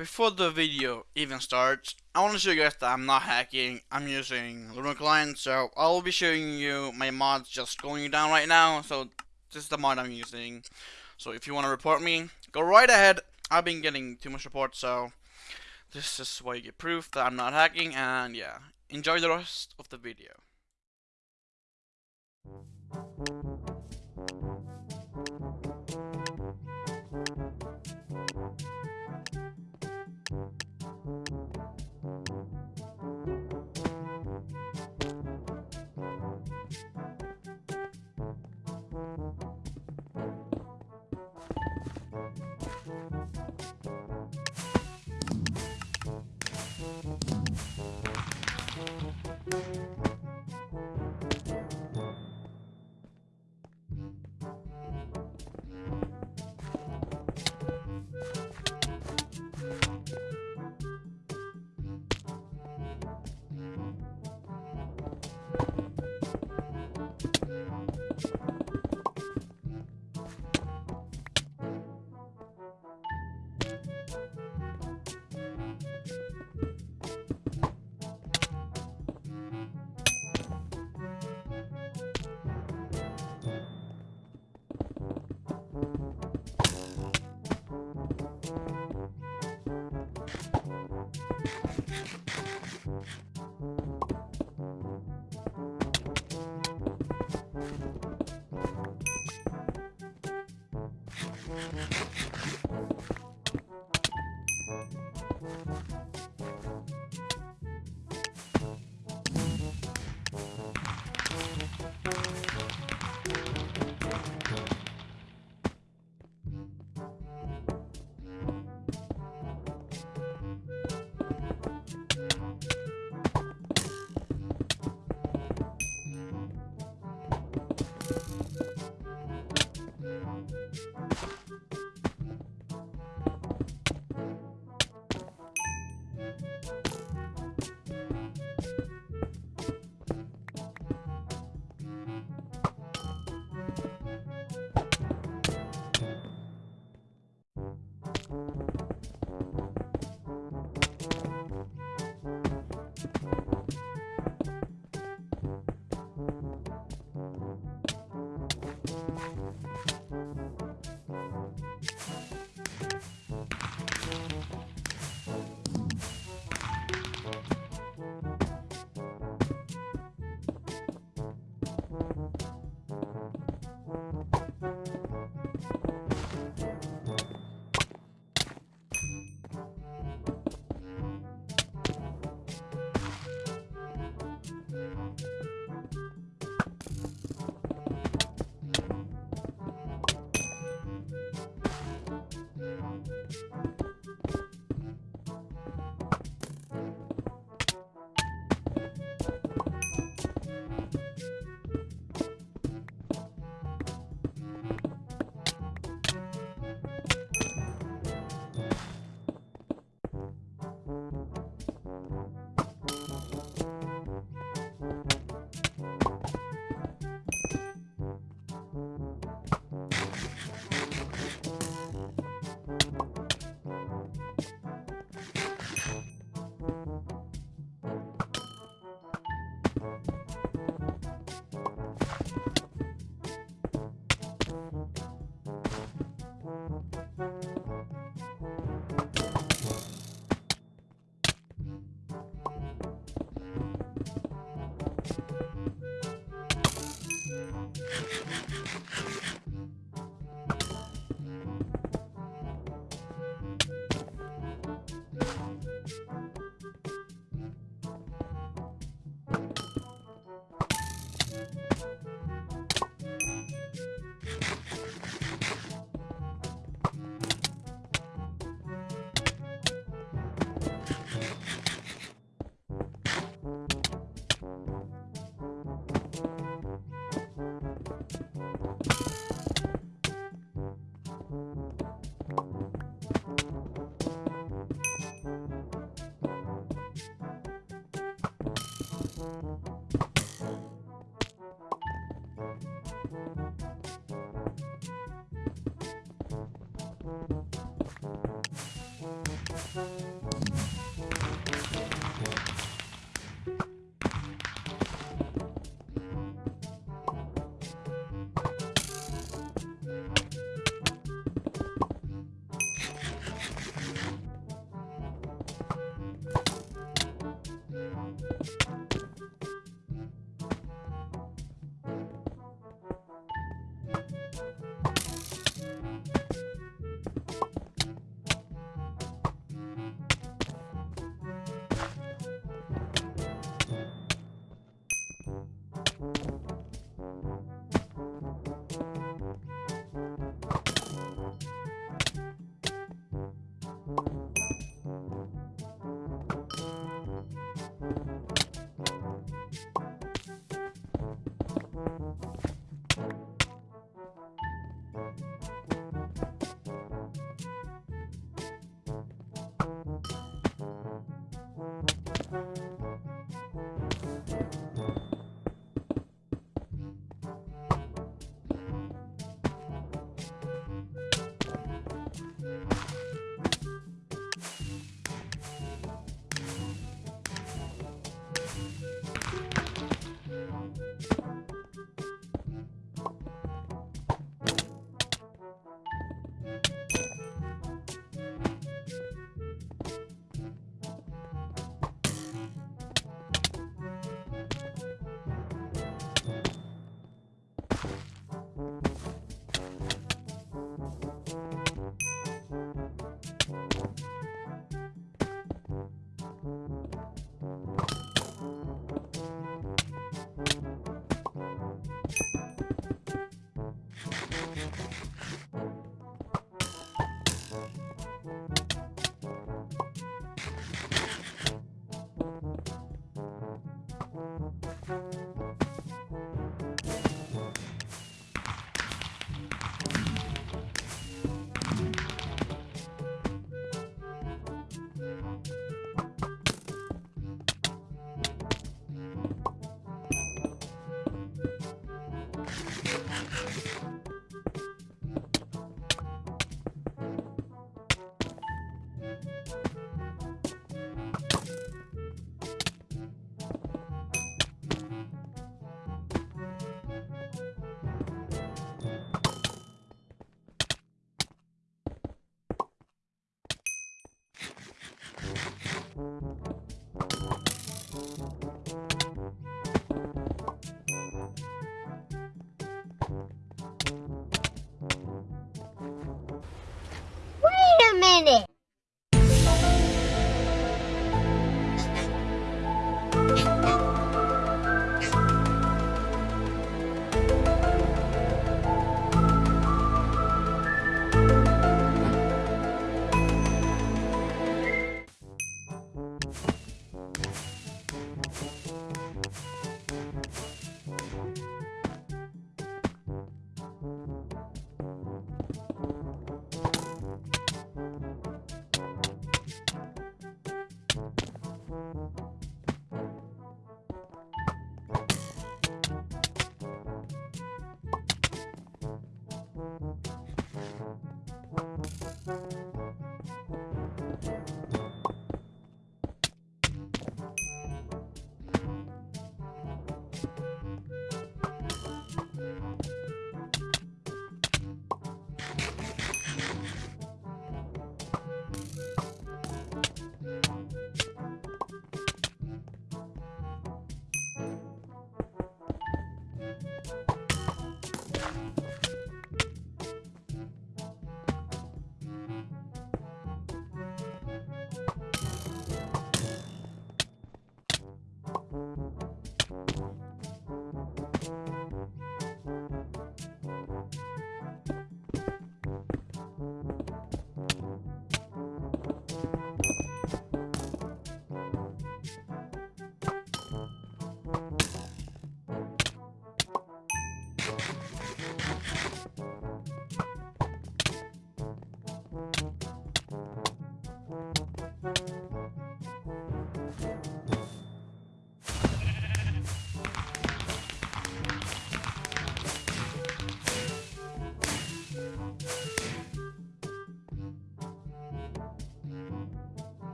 before the video even starts, I want to show you guys that I'm not hacking. I'm using Lunar Client, so I'll be showing you my mods just going down right now. So this is the mod I'm using. So if you want to report me, go right ahead. I've been getting too much reports, so this is why you get proof that I'm not hacking. And yeah, enjoy the rest of the video.